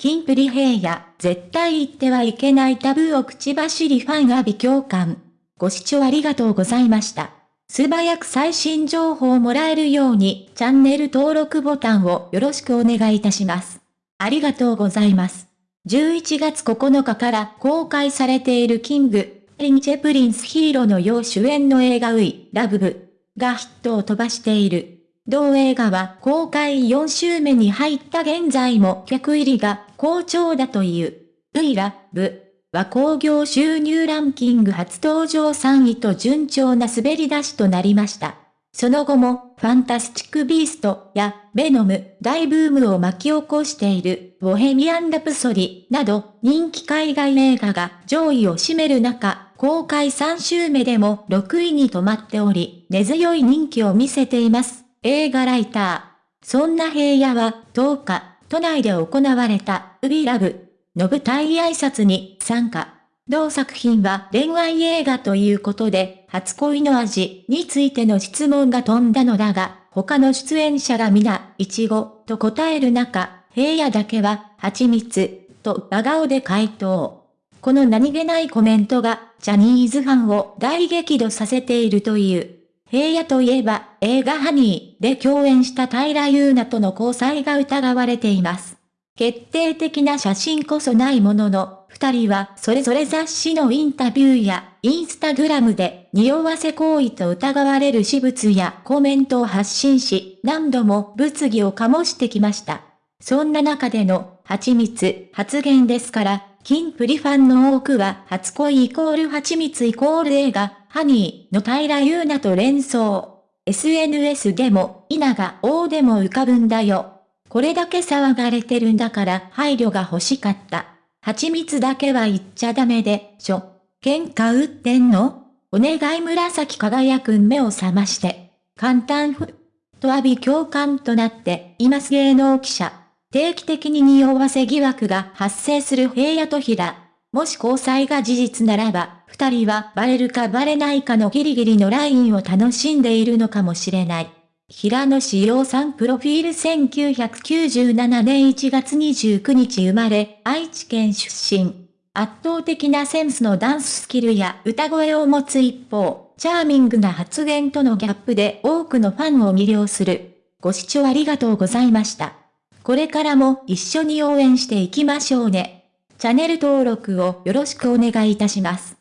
キンプリ平野、絶対言ってはいけないタブーを口走りファン阿鼻叫喚。ご視聴ありがとうございました。素早く最新情報をもらえるように、チャンネル登録ボタンをよろしくお願いいたします。ありがとうございます。11月9日から公開されている King & Prince平野紫耀主演の映画ういらぶがヒットを飛ばしている。同映画は公開4週目に入った現在も客入りが好調だという。ウイラブは興行収入ランキング初登場3位と順調な滑り出しとなりました。その後も、ファンタスティック・ビーストや、ベノム、大ブームを巻き起こしている、ボヘミアン・ラプソディなど、人気海外映画が上位を占める中、公開3週目でも6位に止まっており、根強い人気を見せています。映画ライター。そんな平野は10日、都内で行われた、ウビラブの舞台挨拶に参加。同作品は恋愛映画ということで、初恋の味についての質問が飛んだのだが、他の出演者が皆、いちごと答える中、平野だけは、蜂蜜と真顔で回答。この何気ないコメントが、ジャニーズファンを大激怒させているという。平野といえば、映画ハニーで共演した平優奈との交際が疑われています。決定的な写真こそないものの、二人はそれぞれ雑誌のインタビューや、インスタグラムで、匂わせ行為と疑われる私物やコメントを発信し、何度も物議を醸してきました。そんな中での、蜂蜜発言ですから、金プリファンの多くは初恋イコール蜂蜜イコール映画、ハニーの平優奈と連想。SNS でも、稲が王でも浮かぶんだよ。これだけ騒がれてるんだから配慮が欲しかった。蜂蜜だけは言っちゃダメで、しょ。喧嘩売ってんの？お願い紫輝くん目を覚まして。簡単ふ。と浴び共感となっています芸能記者。定期的に匂わせ疑惑が発生する平野と平。もし交際が事実ならば、二人はバレるかバレないかのギリギリのラインを楽しんでいるのかもしれない。平野志陽さんプロフィール1997年1月29日生まれ、愛知県出身。圧倒的なセンスのダンススキルや歌声を持つ一方、チャーミングな発言とのギャップで多くのファンを魅了する。ご視聴ありがとうございました。これからも一緒に応援していきましょうね。チャンネル登録をよろしくお願いいたします。